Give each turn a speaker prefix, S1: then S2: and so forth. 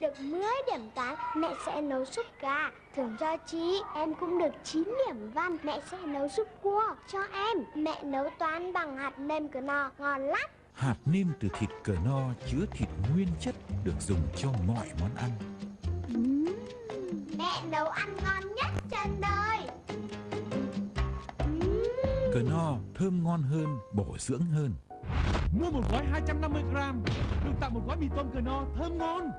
S1: được 10 điểm toán, mẹ sẽ nấu súp gà. Thưởng cho chị, em cũng được 9 điểm văn, mẹ sẽ nấu súp cua cho em. Mẹ nấu toán bằng hạt nêm cờ no, ngon lắm.
S2: Hạt nêm từ thịt cờ no chứa thịt nguyên chất được dùng cho mọi món ăn.
S1: Mẹ nấu ăn ngon nhất trên đời.
S2: Cờ no thơm ngon hơn, bổ dưỡng hơn.
S3: Mua một gói 250 gram Được tặng một gói mì tôm cờ no thơm ngon